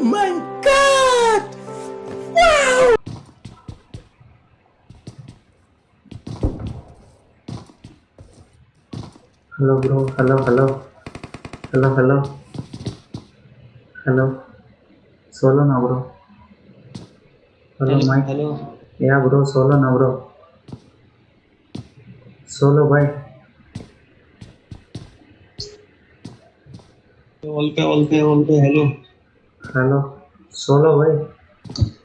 My god! Wow! Hello bro, hello, hello. Hello, hello. Hello. Solo now bro. Hello hello Mike. Hello. Yeah bro, solo now bro. Solo bye. All पे all पे hello Hello. Solo भाई.